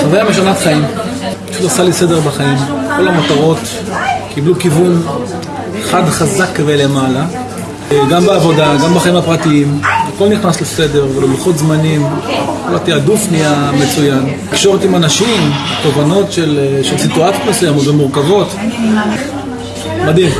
חוויה משנת חיים. פשוט עשה לי סדר בחיים. כל המטרות קיבלו כיוון חד חזק ולמעלה. גם בעבודה, גם בחיים הפרטיים, הכל נכנס לסדר וללוחות זמנים, כל התעדוף נהיה מצוין. תקשורת עם אנשים, תובנות של, של סיטואציות מסוימות ומורכבות, מדהים.